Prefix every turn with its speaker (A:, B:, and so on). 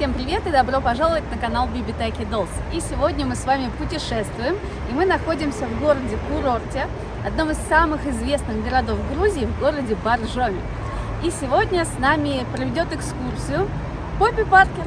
A: Всем привет и добро пожаловать на канал Биби Таки Dolls. И сегодня мы с вами путешествуем, и мы находимся в городе Курорте, одном из самых известных городов Грузии, в городе Баржоми. И сегодня с нами проведет экскурсию Поппи Паркер.